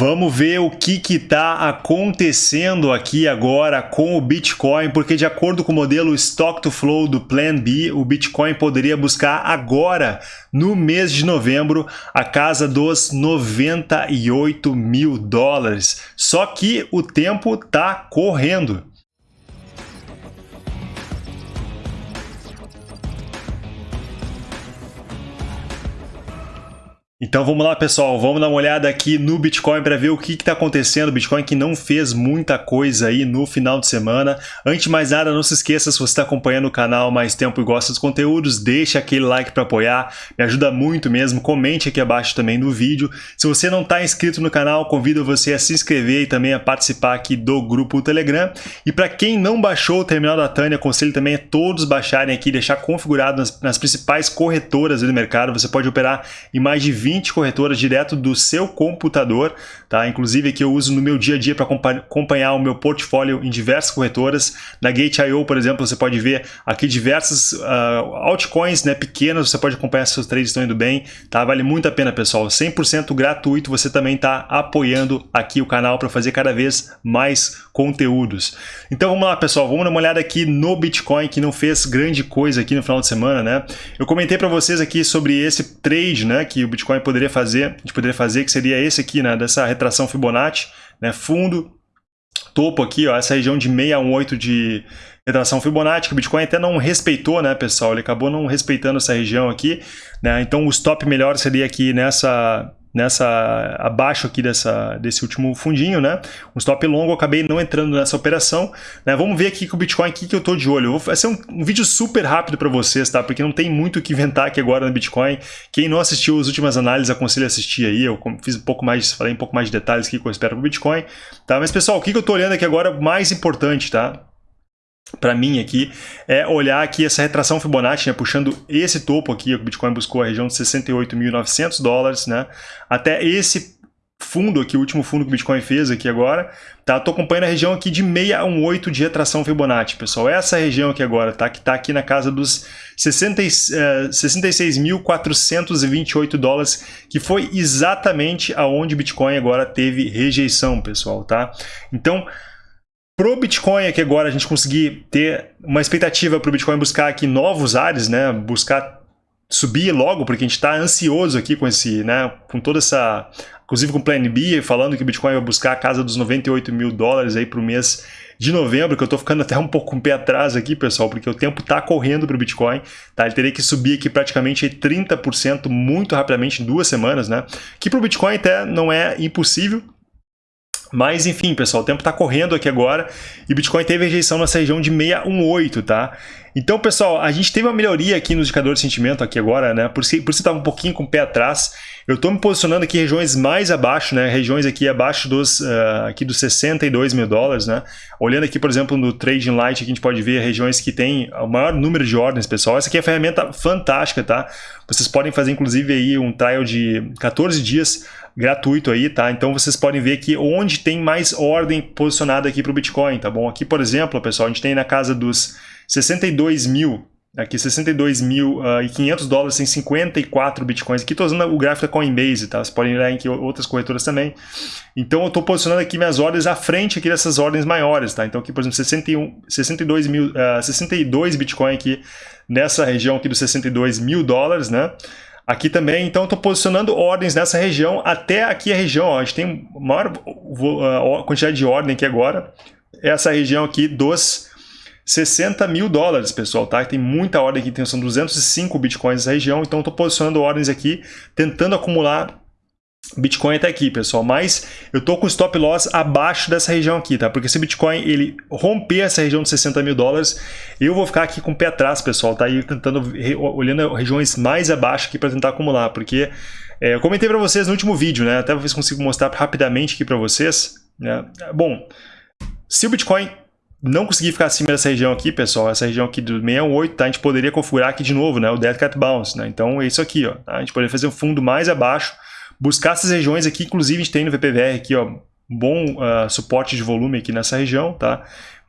Vamos ver o que está acontecendo aqui agora com o Bitcoin, porque de acordo com o modelo Stock to Flow do Plan B, o Bitcoin poderia buscar agora, no mês de novembro, a casa dos 98 mil dólares. Só que o tempo está correndo. Então vamos lá pessoal, vamos dar uma olhada aqui no Bitcoin para ver o que está acontecendo. Bitcoin que não fez muita coisa aí no final de semana. Antes de mais nada, não se esqueça, se você está acompanhando o canal mais tempo e gosta dos conteúdos, deixa aquele like para apoiar, me ajuda muito mesmo. Comente aqui abaixo também no vídeo. Se você não está inscrito no canal, convido você a se inscrever e também a participar aqui do grupo Telegram. E para quem não baixou o terminal da Tânia, aconselho também a todos baixarem aqui, deixar configurado nas, nas principais corretoras do mercado. Você pode operar em mais de 20 20 corretoras direto do seu computador, tá? Inclusive que eu uso no meu dia a dia para acompanhar o meu portfólio em diversas corretoras. Na Gate.io, por exemplo, você pode ver aqui diversas uh, altcoins né, pequenas, você pode acompanhar se seus trades estão indo bem, tá? Vale muito a pena, pessoal. 100% gratuito, você também está apoiando aqui o canal para fazer cada vez mais conteúdos. Então vamos lá, pessoal, vamos dar uma olhada aqui no Bitcoin, que não fez grande coisa aqui no final de semana, né? Eu comentei para vocês aqui sobre esse trade, né, que o Bitcoin poderia fazer, a gente poderia fazer, que seria esse aqui, né, dessa retração Fibonacci, né, fundo, topo aqui, ó, essa região de 618 de retração Fibonacci, que o Bitcoin até não respeitou, né, pessoal, ele acabou não respeitando essa região aqui, né, então o stop melhor seria aqui nessa nessa abaixo aqui dessa, desse último fundinho, né? Um stop longo, eu acabei não entrando nessa operação. Né? Vamos ver aqui com o Bitcoin aqui que eu tô de olho. Vai ser um, um vídeo super rápido para vocês, tá? Porque não tem muito o que inventar aqui agora no Bitcoin. Quem não assistiu as últimas análises, aconselho a assistir aí. Eu fiz um pouco mais, falei um pouco mais de detalhes aqui que eu espero pro Bitcoin, tá? Mas pessoal, o que, que eu tô olhando aqui agora mais importante, tá? Para mim aqui é olhar aqui essa retração Fibonacci, né, puxando esse topo aqui, o Bitcoin buscou a região de 68.900 dólares, né, até esse fundo aqui, o último fundo que o Bitcoin fez aqui agora, tá? Tô acompanhando a região aqui de 618 de retração Fibonacci, pessoal. Essa região aqui agora, tá? Que tá aqui na casa dos 66.428 uh, dólares, que foi exatamente aonde o Bitcoin agora teve rejeição, pessoal, tá? Então, Pro Bitcoin aqui agora a gente conseguir ter uma expectativa para o Bitcoin buscar aqui novos ares, né? Buscar subir logo, porque a gente está ansioso aqui com esse, né? Com toda essa, inclusive com o Plan B, falando que o Bitcoin vai buscar a casa dos 98 mil dólares aí para o mês de novembro, que eu estou ficando até um pouco com um pé atrás aqui, pessoal, porque o tempo está correndo para o Bitcoin, tá? Ele teria que subir aqui praticamente 30% muito rapidamente em duas semanas, né? Que para o Bitcoin até não é impossível, mas enfim, pessoal, o tempo está correndo aqui agora e Bitcoin teve rejeição nessa região de 618, tá? Então, pessoal, a gente teve uma melhoria aqui no indicador de sentimento aqui agora, né? Por isso, por isso estava um pouquinho com o pé atrás. Eu estou me posicionando aqui em regiões mais abaixo, né? Regiões aqui abaixo dos, uh, aqui dos 62 mil dólares, né? Olhando aqui, por exemplo, no Trading Light, aqui a gente pode ver regiões que tem o maior número de ordens, pessoal. Essa aqui é uma ferramenta fantástica, tá? Vocês podem fazer, inclusive, aí um trial de 14 dias gratuito aí, tá? Então vocês podem ver aqui onde tem mais ordem posicionada aqui para o Bitcoin, tá bom? Aqui, por exemplo, pessoal, a gente tem na casa dos 62 mil, aqui 62.500 uh, dólares em 54 bitcoins. Aqui estou usando o gráfico da Coinbase, tá? Vocês podem olhar em outras corretoras também. Então eu estou posicionando aqui minhas ordens à frente aqui dessas ordens maiores, tá? Então aqui, por exemplo, 61, 62, mil, uh, 62 bitcoin aqui nessa região aqui dos 62 mil dólares, né? Aqui também, então, estou posicionando ordens nessa região até aqui a região. Ó, a gente tem maior uh, quantidade de ordem aqui agora. Essa região aqui dos 60 mil dólares, pessoal, tá? Tem muita ordem aqui, são 205 bitcoins nessa região, então estou posicionando ordens aqui, tentando acumular Bitcoin até aqui, pessoal, mas eu tô com stop loss abaixo dessa região aqui, tá? Porque se o Bitcoin ele romper essa região de 60 mil dólares, eu vou ficar aqui com o pé atrás, pessoal, tá? E tentando, olhando regiões mais abaixo aqui para tentar acumular, porque é, eu comentei para vocês no último vídeo, né? Até se consigo mostrar rapidamente aqui para vocês, né? Bom, se o Bitcoin não conseguir ficar acima dessa região aqui, pessoal, essa região aqui do 618, tá? A gente poderia configurar aqui de novo, né? O Dead Cat Bounce, né? Então é isso aqui, ó. Tá? A gente poderia fazer um fundo mais abaixo, buscar essas regiões aqui, inclusive a gente tem no VPVR aqui, ó, bom uh, suporte de volume aqui nessa região, tá?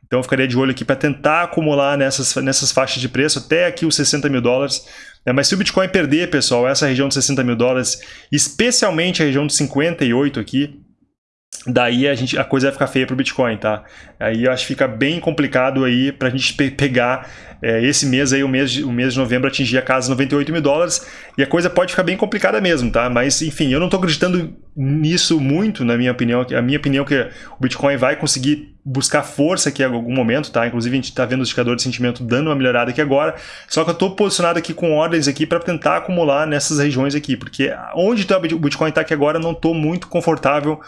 Então eu ficaria de olho aqui para tentar acumular nessas, nessas faixas de preço até aqui os 60 mil dólares. Né? Mas se o Bitcoin perder, pessoal, essa região de 60 mil dólares, especialmente a região de 58 aqui, daí a, gente, a coisa vai ficar feia para o Bitcoin, tá? Aí eu acho que fica bem complicado aí para a gente pe pegar é, esse mês aí, o mês, de, o mês de novembro, atingir a casa 98 mil dólares e a coisa pode ficar bem complicada mesmo, tá? Mas enfim, eu não estou acreditando nisso muito, na minha opinião. A minha opinião é que o Bitcoin vai conseguir buscar força aqui em algum momento, tá? Inclusive a gente está vendo o indicador de sentimento dando uma melhorada aqui agora, só que eu estou posicionado aqui com ordens aqui para tentar acumular nessas regiões aqui, porque onde tá o Bitcoin está aqui agora não estou muito confortável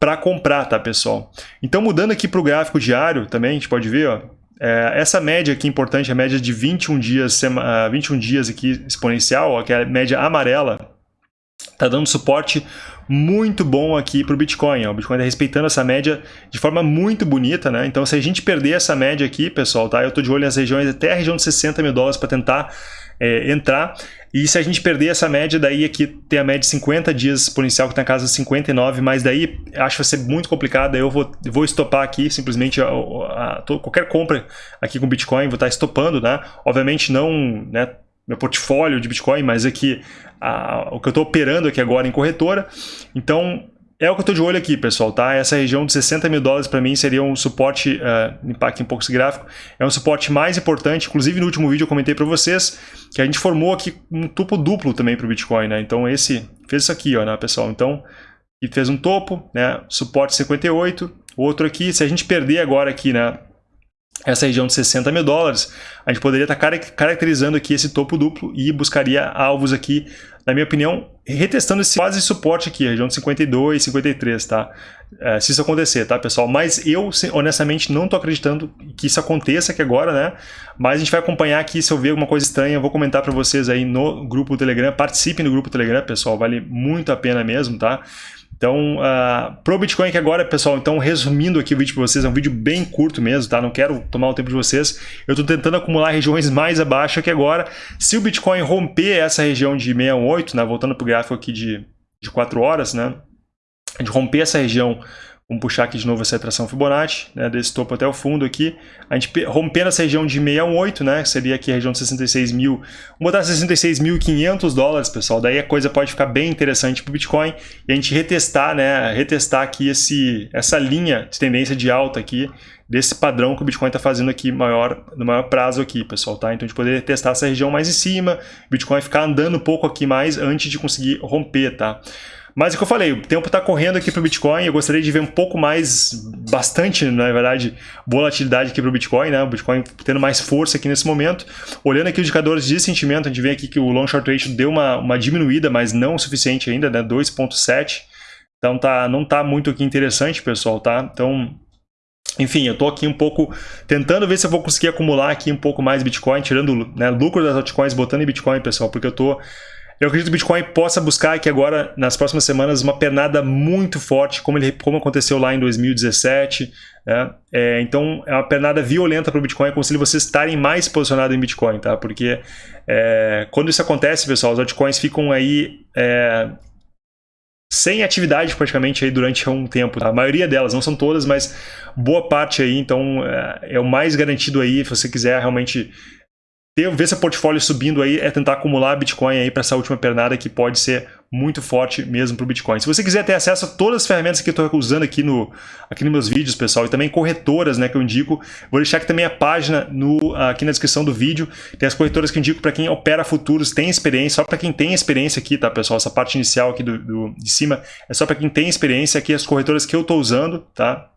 para comprar, tá pessoal? Então mudando aqui para o gráfico diário também, a gente pode ver, ó, é, essa média aqui importante, a média de 21 dias, 21 dias aqui exponencial, ó, que é a média amarela, está dando suporte muito bom aqui para o Bitcoin. O Bitcoin está respeitando essa média de forma muito bonita, né? Então, se a gente perder essa média aqui, pessoal, tá? Eu estou de olho nas regiões, até a região de 60 mil dólares para tentar é, entrar. E se a gente perder essa média, daí aqui tem a média de 50 dias exponencial, que está na casa de 59, mas daí acho que vai ser muito complicado. Eu vou, vou estopar aqui simplesmente a, a, a, qualquer compra aqui com Bitcoin, vou estar tá estopando, né? Obviamente não, né? Meu portfólio de Bitcoin, mas aqui o que eu estou operando aqui agora em corretora. Então, é o que eu estou de olho aqui, pessoal, tá? Essa região de 60 mil dólares para mim seria um suporte, uh, um pouco esse gráfico, é um suporte mais importante, inclusive no último vídeo eu comentei para vocês que a gente formou aqui um topo duplo também para o Bitcoin, né? Então esse fez isso aqui, ó, né, pessoal? Então, e fez um topo, né? Suporte 58, outro aqui, se a gente perder agora aqui, né? Essa região de 60 mil dólares, a gente poderia estar caracterizando aqui esse topo duplo e buscaria alvos aqui, na minha opinião, retestando esse quase suporte aqui, região de 52, 53, tá? É, se isso acontecer, tá, pessoal? Mas eu, honestamente, não estou acreditando que isso aconteça aqui agora, né? Mas a gente vai acompanhar aqui, se eu ver alguma coisa estranha, eu vou comentar para vocês aí no grupo Telegram. Participem do grupo Telegram, pessoal, vale muito a pena mesmo, tá? Então, uh, pro Bitcoin aqui agora, pessoal, então resumindo aqui o vídeo para vocês, é um vídeo bem curto mesmo, tá? Não quero tomar o tempo de vocês. Eu estou tentando acumular regiões mais abaixo aqui agora. Se o Bitcoin romper essa região de 618, né? Voltando para o gráfico aqui de, de 4 horas, né? De romper essa região Vamos puxar aqui de novo essa retração Fibonacci, né, desse topo até o fundo aqui. A gente rompendo essa região de 618, né, seria aqui a região de 66 mil. Vamos botar 66.500 dólares, pessoal. Daí a coisa pode ficar bem interessante para o Bitcoin. E a gente retestar, né, retestar aqui esse, essa linha de tendência de alta aqui, desse padrão que o Bitcoin está fazendo aqui maior, no maior prazo aqui, pessoal, tá? Então a gente poder testar essa região mais em cima, Bitcoin ficar andando um pouco aqui mais antes de conseguir romper, tá? Mas é o que eu falei, o tempo está correndo aqui para o Bitcoin, eu gostaria de ver um pouco mais, bastante, na verdade, volatilidade aqui para o Bitcoin, né? O Bitcoin tendo mais força aqui nesse momento. Olhando aqui os indicadores de sentimento, a gente vê aqui que o long short ratio deu uma, uma diminuída, mas não o suficiente ainda, né? 2.7. Então tá, não tá muito aqui interessante, pessoal, tá? Então, enfim, eu estou aqui um pouco tentando ver se eu vou conseguir acumular aqui um pouco mais Bitcoin, tirando né, lucro das altcoins, botando em Bitcoin, pessoal, porque eu estou eu acredito que o Bitcoin possa buscar aqui agora, nas próximas semanas, uma pernada muito forte, como, ele, como aconteceu lá em 2017. Né? É, então, é uma pernada violenta para o Bitcoin. Aconselho vocês estarem mais posicionados em Bitcoin, tá? Porque é, quando isso acontece, pessoal, os altcoins ficam aí é, sem atividade praticamente aí durante um tempo. Tá? A maioria delas, não são todas, mas boa parte aí. Então, é, é o mais garantido aí, se você quiser realmente ter, ver seu portfólio subindo aí é tentar acumular Bitcoin aí para essa última pernada que pode ser muito forte mesmo para o Bitcoin. Se você quiser ter acesso a todas as ferramentas que eu estou usando aqui, no, aqui nos meus vídeos, pessoal, e também corretoras né, que eu indico, vou deixar aqui também a página no, aqui na descrição do vídeo. Tem as corretoras que eu indico para quem opera futuros, tem experiência, só para quem tem experiência aqui, tá, pessoal? Essa parte inicial aqui do, do de cima é só para quem tem experiência aqui, as corretoras que eu estou usando, tá?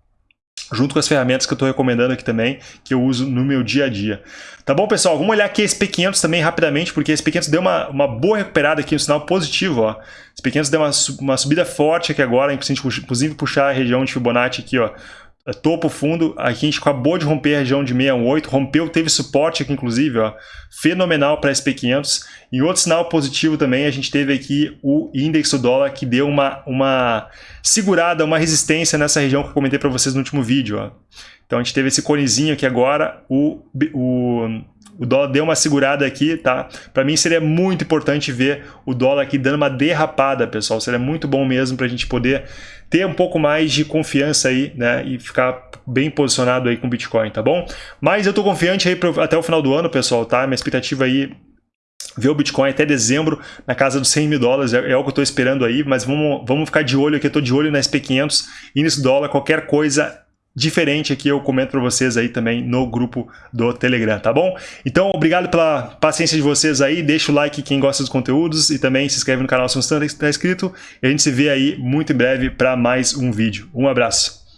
Junto com as ferramentas que eu estou recomendando aqui também, que eu uso no meu dia a dia. Tá bom, pessoal? Vamos olhar aqui esse P500 também rapidamente, porque esse P500 deu uma, uma boa recuperada aqui, um sinal positivo. Ó. Esse P500 deu uma, uma subida forte aqui agora, inclusive puxar a região de Fibonacci aqui, ó, topo fundo, a gente acabou de romper a região de 618, rompeu, teve suporte aqui inclusive, ó, fenomenal para SP500. E outro sinal positivo também, a gente teve aqui o índice do dólar que deu uma, uma segurada, uma resistência nessa região que eu comentei para vocês no último vídeo. Ó. Então a gente teve esse conezinho aqui agora, o, o, o dólar deu uma segurada aqui, tá? Para mim seria muito importante ver o dólar aqui dando uma derrapada, pessoal. Seria muito bom mesmo para a gente poder ter um pouco mais de confiança aí, né? E ficar bem posicionado aí com o Bitcoin, tá bom? Mas eu tô confiante aí pro, até o final do ano, pessoal, tá? Minha expectativa aí ver o Bitcoin até dezembro na casa dos 100 mil dólares, é, é o que eu estou esperando aí, mas vamos, vamos ficar de olho aqui, eu estou de olho na SP500 e nesse dólar, qualquer coisa diferente aqui eu comento para vocês aí também no grupo do Telegram, tá bom? Então, obrigado pela paciência de vocês aí, deixa o like quem gosta dos conteúdos e também se inscreve no canal se não está inscrito e a gente se vê aí muito em breve para mais um vídeo. Um abraço!